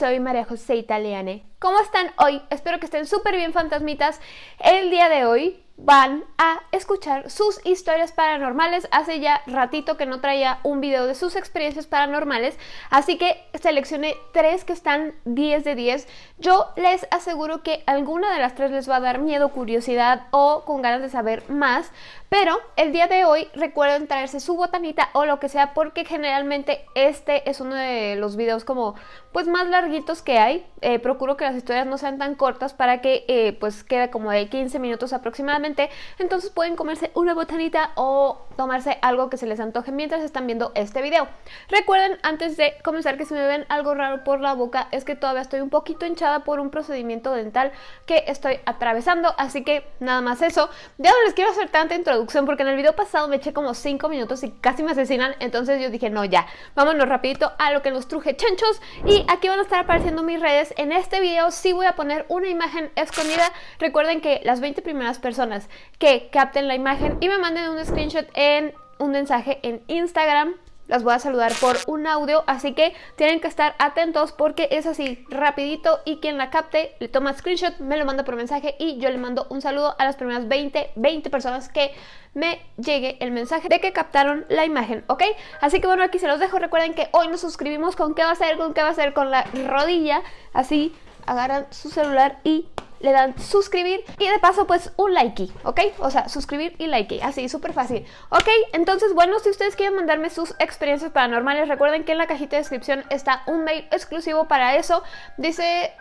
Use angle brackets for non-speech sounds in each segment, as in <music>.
soy María José Italiane. ¿Cómo están hoy? Espero que estén súper bien fantasmitas. El día de hoy van a escuchar sus historias paranormales. Hace ya ratito que no traía un video de sus experiencias paranormales, así que seleccioné tres que están 10 de 10. Yo les aseguro que alguna de las tres les va a dar miedo, curiosidad o con ganas de saber más, pero el día de hoy recuerden traerse su botanita o lo que sea porque generalmente este es uno de los videos como pues más larguitos que hay. Eh, procuro que las historias no sean tan cortas para que eh, pues quede como de 15 minutos aproximadamente entonces pueden comerse una botanita o tomarse algo que se les antoje mientras están viendo este video. Recuerden antes de comenzar que si me ven algo raro por la boca es que todavía estoy un poquito hinchada por un procedimiento dental que estoy atravesando, así que nada más eso. Ya no les quiero hacer tanta introducción porque en el video pasado me eché como 5 minutos y casi me asesinan, entonces yo dije no ya, vámonos rapidito a lo que nos truje chanchos y aquí van a estar apareciendo mis redes. En este video sí voy a poner una imagen escondida, recuerden que las 20 primeras personas que capten la imagen y me manden un screenshot en un mensaje en Instagram las voy a saludar por un audio, así que tienen que estar atentos porque es así, rapidito y quien la capte le toma screenshot, me lo manda por mensaje y yo le mando un saludo a las primeras 20, 20 personas que me llegue el mensaje de que captaron la imagen, ¿ok? Así que bueno, aquí se los dejo, recuerden que hoy nos suscribimos con qué va a ser, con qué va a ser, con la rodilla, así agarran su celular y le dan suscribir y de paso pues un like, ¿ok? O sea, suscribir y like, así, súper fácil. Ok, entonces bueno, si ustedes quieren mandarme sus experiencias paranormales, recuerden que en la cajita de descripción está un mail exclusivo para eso. Dice,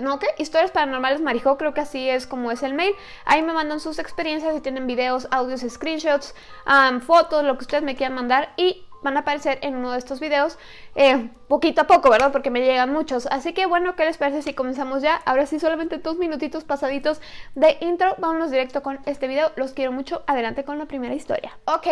¿no qué? Historias paranormales Marijo, creo que así es como es el mail. Ahí me mandan sus experiencias, si tienen videos, audios, screenshots, fotos, lo que ustedes me quieran mandar y van a aparecer en uno de estos videos eh, poquito a poco, ¿verdad? Porque me llegan muchos. Así que bueno, ¿qué les parece si comenzamos ya? Ahora sí, solamente dos minutitos pasaditos de intro. Vámonos directo con este video. Los quiero mucho. Adelante con la primera historia. Ok,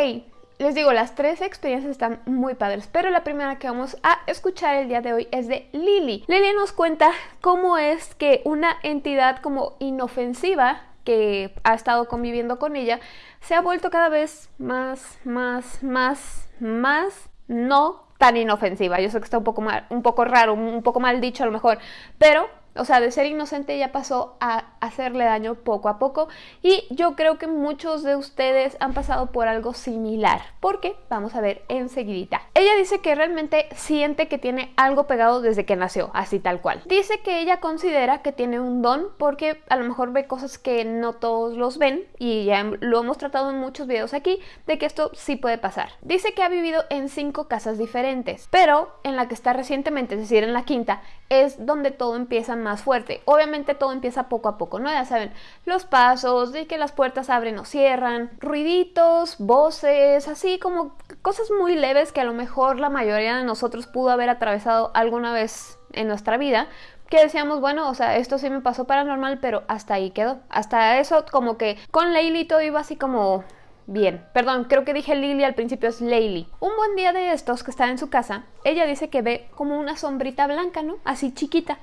les digo, las tres experiencias están muy padres, pero la primera que vamos a escuchar el día de hoy es de Lily. Lily nos cuenta cómo es que una entidad como inofensiva que ha estado conviviendo con ella se ha vuelto cada vez más, más, más, más no tan inofensiva. Yo sé que está un poco, mal, un poco raro, un poco mal dicho a lo mejor, pero o sea, de ser inocente ya pasó a hacerle daño poco a poco y yo creo que muchos de ustedes han pasado por algo similar, porque vamos a ver enseguidita. Ella dice que realmente siente que tiene algo pegado desde que nació, así tal cual. Dice que ella considera que tiene un don porque a lo mejor ve cosas que no todos los ven y ya lo hemos tratado en muchos videos aquí de que esto sí puede pasar. Dice que ha vivido en cinco casas diferentes, pero en la que está recientemente, es decir, en la quinta, es donde todo empieza más fuerte. Obviamente todo empieza poco a poco, ¿no? Ya saben, los pasos, de que las puertas abren o cierran, ruiditos, voces, así como cosas muy leves que a lo mejor la mayoría de nosotros pudo haber atravesado alguna vez en nuestra vida, que decíamos, bueno, o sea, esto sí me pasó paranormal, pero hasta ahí quedó. Hasta eso como que con Leili todo iba así como bien. Perdón, creo que dije Lily al principio, es Leili. Un buen día de estos que está en su casa, ella dice que ve como una sombrita blanca, ¿no? Así chiquita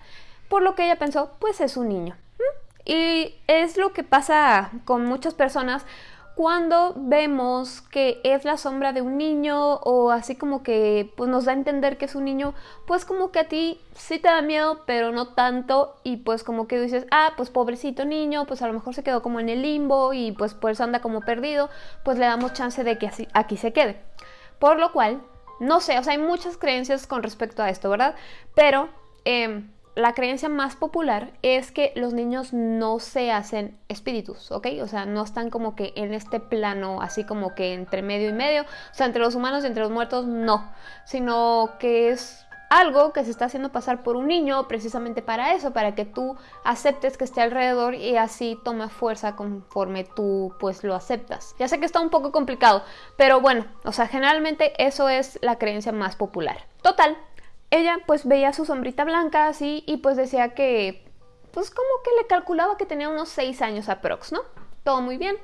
por lo que ella pensó, pues es un niño. Y es lo que pasa con muchas personas cuando vemos que es la sombra de un niño o así como que pues nos da a entender que es un niño, pues como que a ti sí te da miedo, pero no tanto y pues como que dices, ah, pues pobrecito niño, pues a lo mejor se quedó como en el limbo y pues por eso anda como perdido, pues le damos chance de que así, aquí se quede. Por lo cual, no sé, o sea, hay muchas creencias con respecto a esto, ¿verdad? Pero... Eh, la creencia más popular es que los niños no se hacen espíritus, ¿ok? O sea, no están como que en este plano, así como que entre medio y medio, o sea, entre los humanos y entre los muertos, no, sino que es algo que se está haciendo pasar por un niño precisamente para eso, para que tú aceptes que esté alrededor y así toma fuerza conforme tú pues lo aceptas. Ya sé que está un poco complicado, pero bueno, o sea, generalmente eso es la creencia más popular. Total, ella pues veía su sombrita blanca así y pues decía que pues como que le calculaba que tenía unos 6 años aprox, ¿no? Todo muy bien.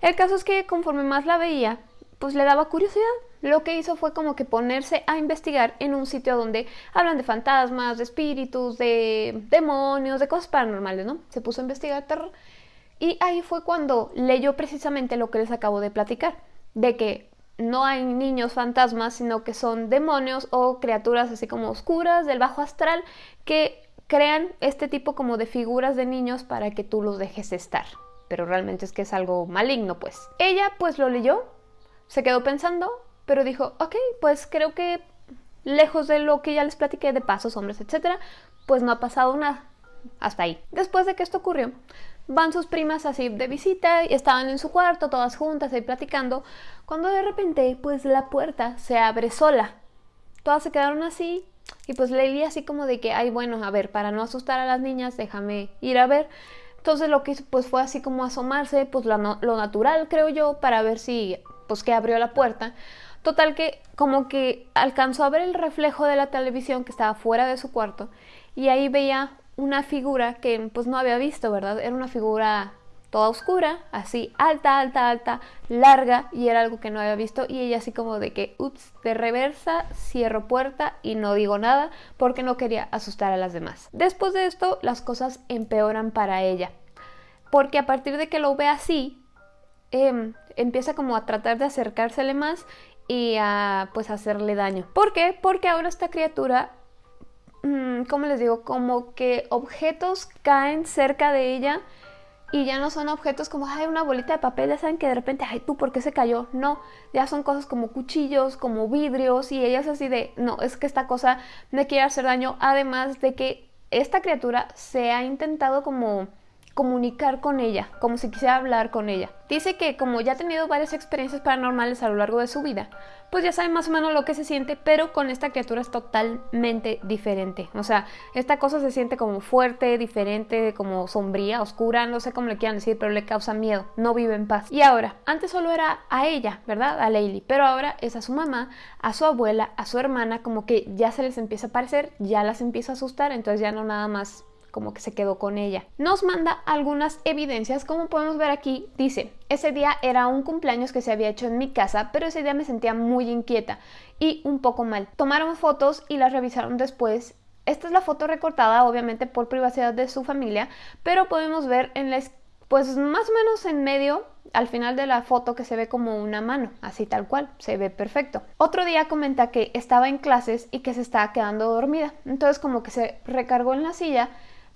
El caso es que conforme más la veía, pues le daba curiosidad. Lo que hizo fue como que ponerse a investigar en un sitio donde hablan de fantasmas, de espíritus, de demonios, de cosas paranormales, ¿no? Se puso a investigar terror. Y ahí fue cuando leyó precisamente lo que les acabo de platicar, de que no hay niños fantasmas, sino que son demonios o criaturas así como oscuras del bajo astral que crean este tipo como de figuras de niños para que tú los dejes estar. Pero realmente es que es algo maligno, pues. Ella pues lo leyó, se quedó pensando, pero dijo, ok, pues creo que lejos de lo que ya les platiqué de pasos, hombres, etcétera, pues no ha pasado nada. Hasta ahí. Después de que esto ocurrió, van sus primas así de visita y estaban en su cuarto, todas juntas ahí platicando, cuando de repente, pues la puerta se abre sola. Todas se quedaron así y pues leí así como de que, ay, bueno, a ver, para no asustar a las niñas, déjame ir a ver. Entonces lo que hizo pues fue así como asomarse, pues lo, lo natural creo yo, para ver si, pues que abrió la puerta. Total que como que alcanzó a ver el reflejo de la televisión que estaba fuera de su cuarto y ahí veía una figura que pues no había visto, ¿verdad? Era una figura toda oscura, así alta, alta, alta, larga y era algo que no había visto y ella así como de que, ups, de reversa, cierro puerta y no digo nada porque no quería asustar a las demás. Después de esto las cosas empeoran para ella porque a partir de que lo ve así, em, empieza como a tratar de acercársele más y a pues hacerle daño. ¿Por qué? Porque ahora esta criatura ¿cómo les digo? Como que objetos caen cerca de ella y ya no son objetos como, ay, una bolita de papel, ya saben que de repente, ay, tú, ¿por qué se cayó? No, ya son cosas como cuchillos, como vidrios y ella es así de, no, es que esta cosa me quiere hacer daño, además de que esta criatura se ha intentado como comunicar con ella, como si quisiera hablar con ella. Dice que como ya ha tenido varias experiencias paranormales a lo largo de su vida, pues ya sabe más o menos lo que se siente, pero con esta criatura es totalmente diferente. O sea, esta cosa se siente como fuerte, diferente, como sombría, oscura, no sé cómo le quieran decir, pero le causa miedo, no vive en paz. Y ahora, antes solo era a ella, ¿verdad? A Leili, pero ahora es a su mamá, a su abuela, a su hermana, como que ya se les empieza a parecer, ya las empieza a asustar, entonces ya no nada más como que se quedó con ella. Nos manda algunas evidencias, como podemos ver aquí, dice, ese día era un cumpleaños que se había hecho en mi casa, pero ese día me sentía muy inquieta y un poco mal. Tomaron fotos y las revisaron después. Esta es la foto recortada, obviamente por privacidad de su familia, pero podemos ver en la pues más o menos en medio, al final de la foto que se ve como una mano, así tal cual, se ve perfecto. Otro día comenta que estaba en clases y que se estaba quedando dormida, entonces como que se recargó en la silla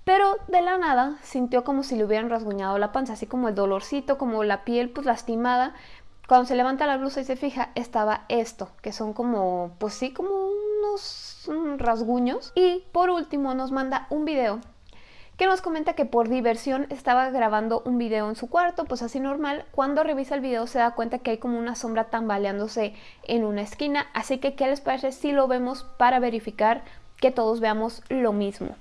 pero de la nada sintió como si le hubieran rasguñado la panza, así como el dolorcito, como la piel pues lastimada. Cuando se levanta la blusa y se fija, estaba esto, que son como, pues sí, como unos rasguños. Y por último nos manda un video que nos comenta que por diversión estaba grabando un video en su cuarto, pues así normal. Cuando revisa el video se da cuenta que hay como una sombra tambaleándose en una esquina. Así que, ¿qué les parece si lo vemos para verificar que todos veamos lo mismo?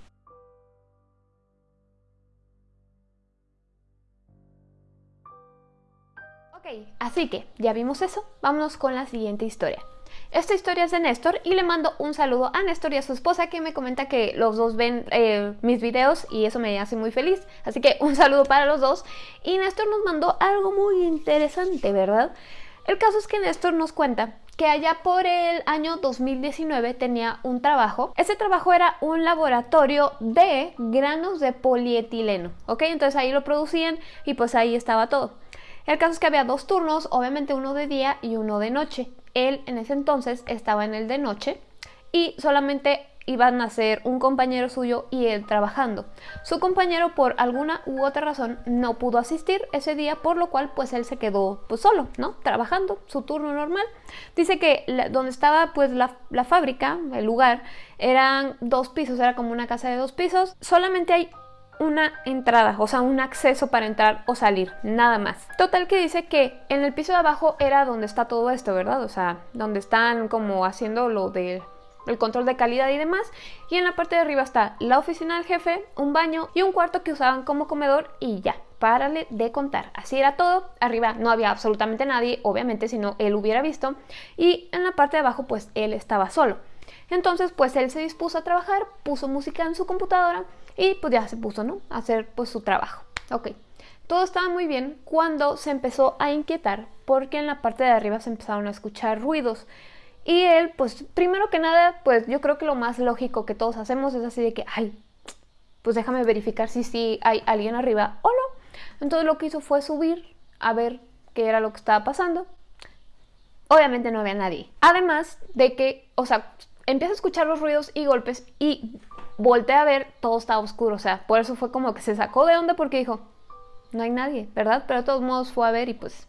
Ok, así que ya vimos eso, vámonos con la siguiente historia. Esta historia es de Néstor y le mando un saludo a Néstor y a su esposa que me comenta que los dos ven eh, mis videos y eso me hace muy feliz. Así que un saludo para los dos. Y Néstor nos mandó algo muy interesante, ¿verdad? El caso es que Néstor nos cuenta que allá por el año 2019 tenía un trabajo. Ese trabajo era un laboratorio de granos de polietileno, ¿ok? Entonces ahí lo producían y pues ahí estaba todo. El caso es que había dos turnos, obviamente uno de día y uno de noche. Él en ese entonces estaba en el de noche y solamente iban a ser un compañero suyo y él trabajando. Su compañero por alguna u otra razón no pudo asistir ese día, por lo cual pues él se quedó pues solo, ¿no? Trabajando, su turno normal. Dice que donde estaba pues la, la fábrica, el lugar, eran dos pisos, era como una casa de dos pisos. Solamente hay una entrada, o sea, un acceso para entrar o salir, nada más. Total que dice que en el piso de abajo era donde está todo esto, ¿verdad? O sea, donde están como haciendo lo del control de calidad y demás. Y en la parte de arriba está la oficina del jefe, un baño y un cuarto que usaban como comedor y ya. Párale de contar. Así era todo. Arriba no había absolutamente nadie, obviamente, si no él hubiera visto. Y en la parte de abajo, pues él estaba solo. Entonces, pues él se dispuso a trabajar, puso música en su computadora y pues ya se puso, ¿no? A hacer pues su trabajo. Ok. Todo estaba muy bien cuando se empezó a inquietar porque en la parte de arriba se empezaron a escuchar ruidos. Y él, pues primero que nada, pues yo creo que lo más lógico que todos hacemos es así de que, ay, pues déjame verificar si sí hay alguien arriba o no. Entonces lo que hizo fue subir a ver qué era lo que estaba pasando. Obviamente no había nadie. Además de que, o sea, empieza a escuchar los ruidos y golpes y voltea a ver, todo estaba oscuro. O sea, por eso fue como que se sacó de onda porque dijo, no hay nadie, ¿verdad? Pero de todos modos fue a ver y pues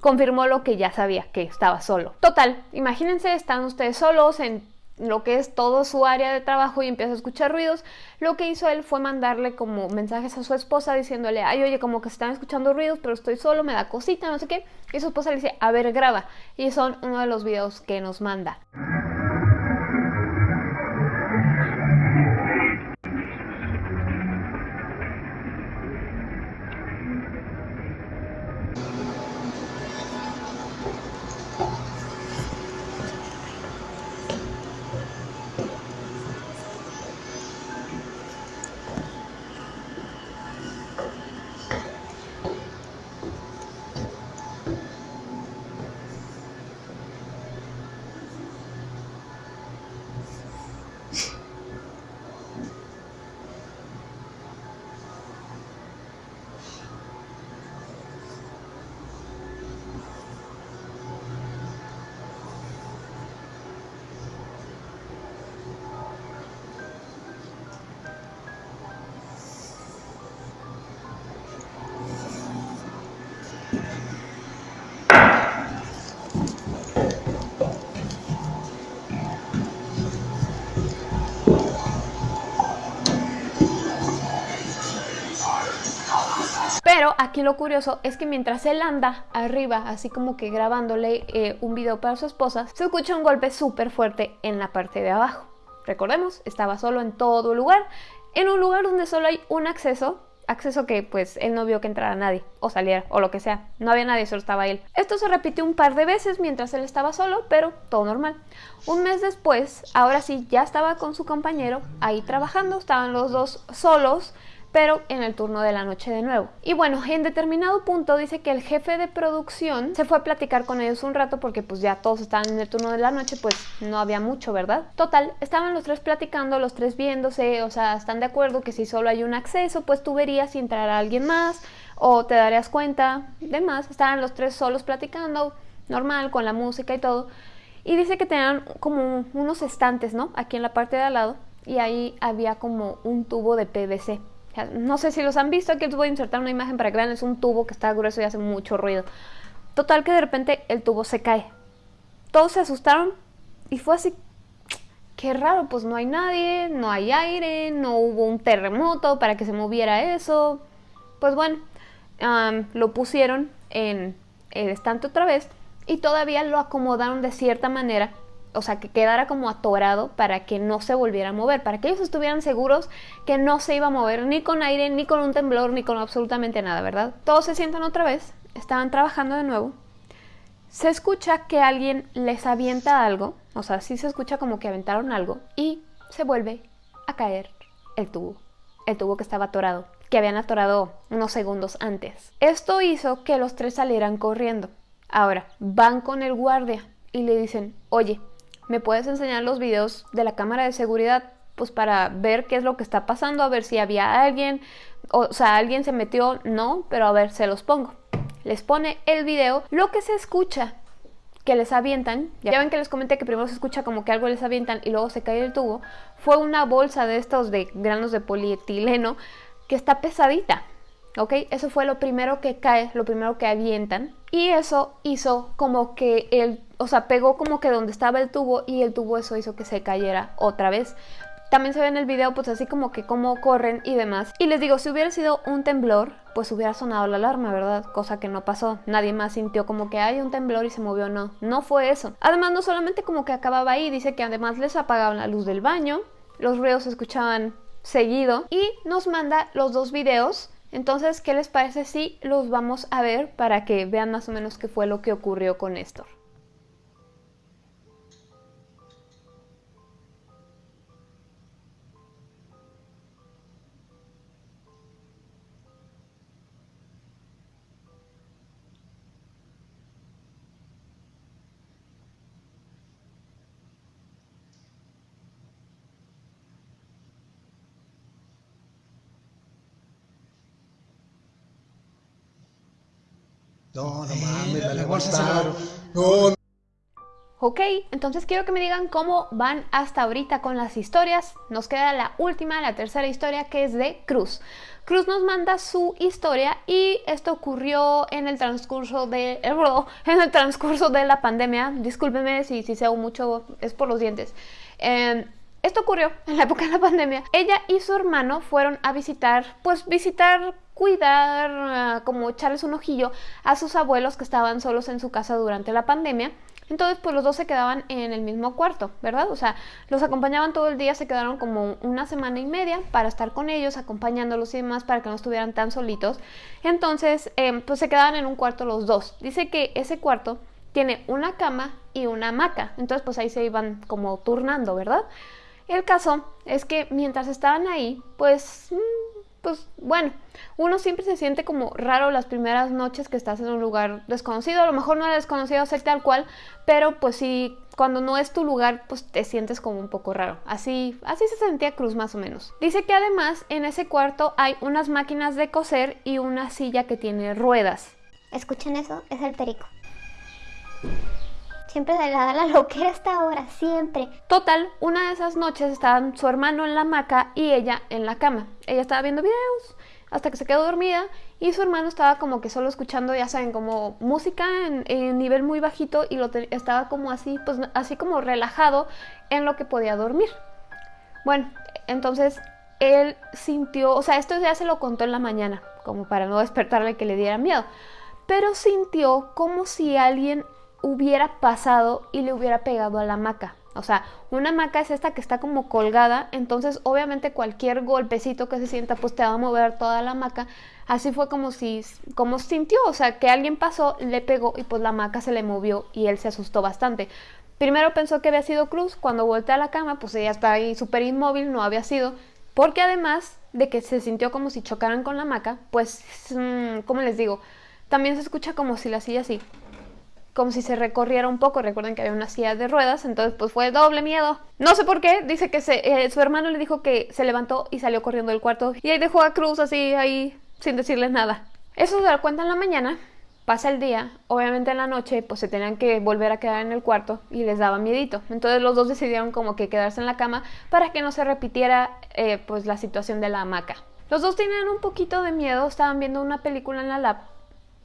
confirmó lo que ya sabía, que estaba solo. Total, imagínense, están ustedes solos en lo que es todo su área de trabajo y empieza a escuchar ruidos, lo que hizo él fue mandarle como mensajes a su esposa diciéndole, ay, oye, como que se están escuchando ruidos, pero estoy solo, me da cosita, no sé qué. Y su esposa le dice, a ver, graba. Y son uno de los videos que nos manda. Aquí lo curioso es que mientras él anda arriba, así como que grabándole eh, un video para su esposa, se escucha un golpe súper fuerte en la parte de abajo. Recordemos, estaba solo en todo lugar, en un lugar donde solo hay un acceso, acceso que pues él no vio que entrara nadie o saliera o lo que sea, no había nadie, solo estaba él. Esto se repitió un par de veces mientras él estaba solo, pero todo normal. Un mes después, ahora sí, ya estaba con su compañero ahí trabajando, estaban los dos solos, pero en el turno de la noche de nuevo. Y bueno, en determinado punto dice que el jefe de producción se fue a platicar con ellos un rato porque pues ya todos estaban en el turno de la noche, pues no había mucho, ¿verdad? Total, estaban los tres platicando, los tres viéndose, o sea, están de acuerdo que si solo hay un acceso, pues tú verías si entrará alguien más o te darías cuenta, demás. Estaban los tres solos platicando, normal, con la música y todo. Y dice que tenían como unos estantes, ¿no? Aquí en la parte de al lado. Y ahí había como un tubo de PVC no sé si los han visto, aquí les voy a insertar una imagen para que vean, es un tubo que está grueso y hace mucho ruido. Total que de repente el tubo se cae. Todos se asustaron y fue así, qué raro, pues no hay nadie, no hay aire, no hubo un terremoto para que se moviera eso. Pues bueno, lo pusieron en el estante otra vez y todavía lo acomodaron de cierta manera o sea, que quedara como atorado para que no se volviera a mover, para que ellos estuvieran seguros que no se iba a mover ni con aire, ni con un temblor, ni con absolutamente nada, ¿verdad? Todos se sientan otra vez, estaban trabajando de nuevo. Se escucha que alguien les avienta algo, o sea, sí se escucha como que aventaron algo y se vuelve a caer el tubo, el tubo que estaba atorado, que habían atorado unos segundos antes. Esto hizo que los tres salieran corriendo. Ahora, van con el guardia y le dicen, oye, ¿me puedes enseñar los videos de la cámara de seguridad? Pues para ver qué es lo que está pasando, a ver si había alguien, o, sea, alguien se metió, no, pero a ver, se los pongo. Les pone el video, lo que se escucha que les avientan, ya ven que les comenté que primero se escucha como que algo les avientan y luego se cae el tubo, fue una bolsa de estos de granos de polietileno que está pesadita, ¿ok? Eso fue lo primero que cae, lo primero que avientan y eso hizo como que el, o sea, pegó como que donde estaba el tubo y el tubo eso hizo que se cayera otra vez. También se ve en el video pues así como que cómo corren y demás. Y les digo, si hubiera sido un temblor, pues hubiera sonado la alarma, ¿verdad? Cosa que no pasó. Nadie más sintió como que hay un temblor y se movió, no. No fue eso. Además, no solamente como que acababa ahí, dice que además les apagaban la luz del baño, los ruidos se escuchaban seguido y nos manda los dos videos entonces, ¿qué les parece si los vamos a ver para que vean más o menos qué fue lo que ocurrió con Néstor? No, no mames, la, la bolsa se No, Ok, entonces quiero que me digan cómo van hasta ahorita con las historias. Nos queda la última, la tercera historia, que es de Cruz. Cruz nos manda su historia y esto ocurrió en el transcurso de eh, en el transcurso de la pandemia. Discúlpeme si, si se mucho, es por los dientes. Em, esto ocurrió en la época de la pandemia. Ella y su hermano fueron a visitar, pues visitar, cuidar, ah, como echarles un ojillo a sus abuelos que estaban solos en su casa durante la pandemia. Entonces, pues los dos se quedaban en el mismo cuarto, ¿verdad? O sea, los acompañaban todo el día, se quedaron como una semana y media para estar con ellos, acompañándolos y demás, para que no estuvieran tan solitos. Entonces, em, pues se quedaban en un cuarto los dos. Dice que ese cuarto tiene una cama y una hamaca. Entonces, pues ahí se iban como turnando, ¿verdad? El caso es que mientras estaban ahí, pues mm, pues bueno, uno siempre se siente como raro las primeras noches que estás en un lugar desconocido. A lo mejor no es desconocido ser tal cual, pero pues sí, cuando no es tu lugar, pues te sientes como un poco raro. Así, así se sentía Cruz más o menos. Dice que además en ese cuarto hay unas máquinas de coser y una silla que tiene ruedas. ¿Escuchan eso? Es el perico. Siempre se le da la <laughs> loquera hasta ahora, siempre. Total, una de esas noches estaban su hermano en la hamaca y ella en la cama. Ella estaba viendo videos hasta que se quedó dormida y su hermano estaba como que solo escuchando, ya saben, como música en, nivel muy bajito y lo estaba como así, pues así como relajado en lo que podía dormir. Bueno, entonces él sintió, o sea, esto ya se lo contó en la mañana, como para no despertarle que le diera miedo, pero sintió como si alguien hubiera pasado y le hubiera pegado a la hamaca. O sea, una hamaca es esta que está como colgada, entonces obviamente cualquier golpecito que se sienta pues te va a mover toda la hamaca. Así fue como si, como sintió, o sea, que alguien pasó, le pegó y pues la hamaca se le movió y él se asustó bastante. Primero pensó que había sido Cruz, cuando volteó a la cama pues ella estaba ahí súper inmóvil, no había sido, porque además de que se sintió como si chocaran con la hamaca, pues, mm, como les digo, también se escucha como si la silla así como si se recorriera un poco. Recuerden que había una silla de ruedas, entonces pues fue doble miedo. No sé por qué, dice que eh, su hermano le dijo que se levantó y salió corriendo del cuarto y ahí dejó a Cruz así ahí sin decirles nada. Eso se lo cuenta en la mañana, pasa el día, obviamente en la noche pues se tenían que volver a quedar en el cuarto y les daba miedito. Entonces los dos decidieron como que quedarse en la cama para que no se repitiera eh, pues la situación de la hamaca. Los dos tenían un poquito de miedo, estaban viendo una película en la lab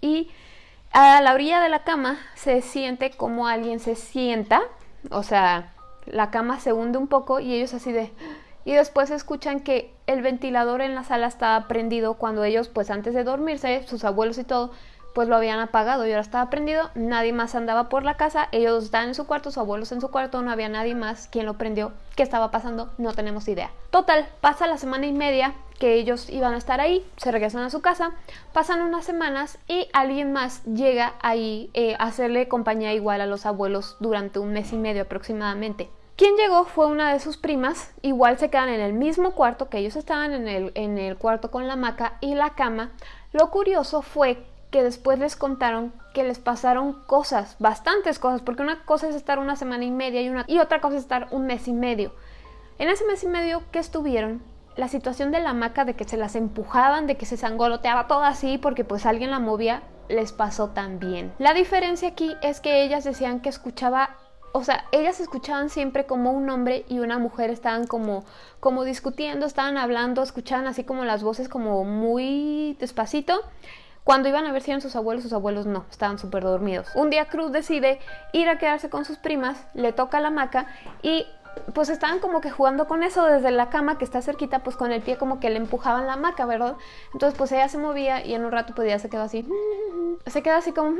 y a la orilla de la cama se siente como alguien se sienta, o sea, la cama se hunde un poco y ellos así de... Y después escuchan que el ventilador en la sala estaba prendido cuando ellos, pues antes de dormirse, sus abuelos y todo, pues lo habían apagado y ahora estaba prendido, nadie más andaba por la casa, ellos estaban en su cuarto, sus abuelos en su cuarto, no había nadie más quien lo prendió, qué estaba pasando, no tenemos idea. Total, pasa la semana y media que ellos iban a estar ahí, se regresan a su casa, pasan unas semanas y alguien más llega ahí eh, a hacerle compañía igual a los abuelos durante un mes y medio aproximadamente. Quien llegó fue una de sus primas, igual se quedan en el mismo cuarto que ellos estaban en el, en el cuarto con la hamaca y la cama. Lo curioso fue que después les contaron que les pasaron cosas, bastantes cosas, porque una cosa es estar una semana y media y, una, y otra cosa es estar un mes y medio. En ese mes y medio que estuvieron, la situación de la hamaca, de que se las empujaban, de que se sangoloteaba todo así porque pues alguien la movía, les pasó también. La diferencia aquí es que ellas decían que escuchaba o sea, ellas escuchaban siempre como un hombre y una mujer estaban como, como discutiendo, estaban hablando, escuchaban así como las voces como muy despacito cuando iban a ver si eran sus abuelos, sus abuelos no, estaban súper dormidos. Un día Cruz decide ir a quedarse con sus primas, le toca la hamaca y pues estaban como que jugando con eso desde la cama que está cerquita, pues con el pie como que le empujaban la hamaca, ¿verdad? Entonces pues ella se movía y en un rato pues ya se quedó así, se queda así como,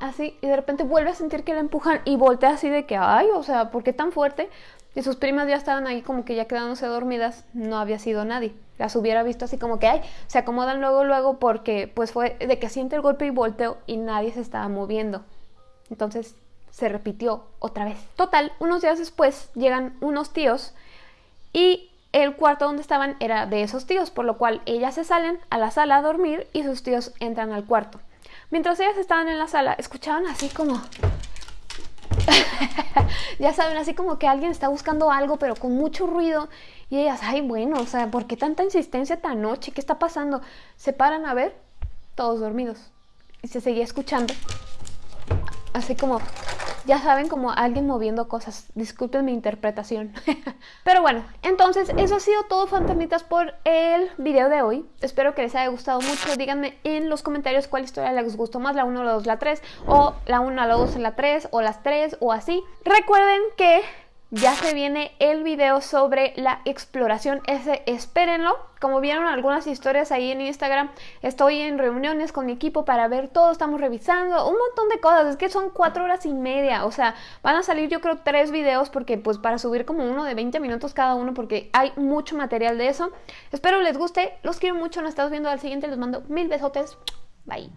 así, y de repente vuelve a sentir que la empujan y voltea así de que, ay, o sea, ¿por qué tan fuerte? Y sus primas ya estaban ahí como que ya quedándose dormidas, no había sido nadie. Las hubiera visto así como que, ay, se acomodan luego, luego, porque pues fue de que siente el golpe y volteo y nadie se estaba moviendo. Entonces se repitió otra vez. Total, unos días después llegan unos tíos y el cuarto donde estaban era de esos tíos, por lo cual ellas se salen a la sala a dormir y sus tíos entran al cuarto. Mientras ellas estaban en la sala, escuchaban así como <laughs> ya saben, así como que alguien está buscando algo, pero con mucho ruido. Y ellas, ay, bueno, o sea, ¿por qué tanta insistencia tan noche? ¿Qué está pasando? Se paran a ver, todos dormidos. Y se seguía escuchando. Así como ya saben, como alguien moviendo cosas. Disculpen mi interpretación. <laughs> Pero bueno, entonces eso ha sido todo, fantasmitas, por el video de hoy. Espero que les haya gustado mucho. Díganme en los comentarios cuál historia les gustó más, la 1, la 2, la 3, o la 1, la 2, la 3, o las 3, o así. Recuerden que ya se viene el video sobre la exploración, ese espérenlo. Como vieron algunas historias ahí en Instagram, estoy en reuniones con mi equipo para ver todo, estamos revisando un montón de cosas, es que son cuatro horas y media, o sea, van a salir yo creo tres videos porque pues para subir como uno de 20 minutos cada uno porque hay mucho material de eso. Espero les guste, los quiero mucho, nos estamos viendo al siguiente, les mando mil besotes, bye.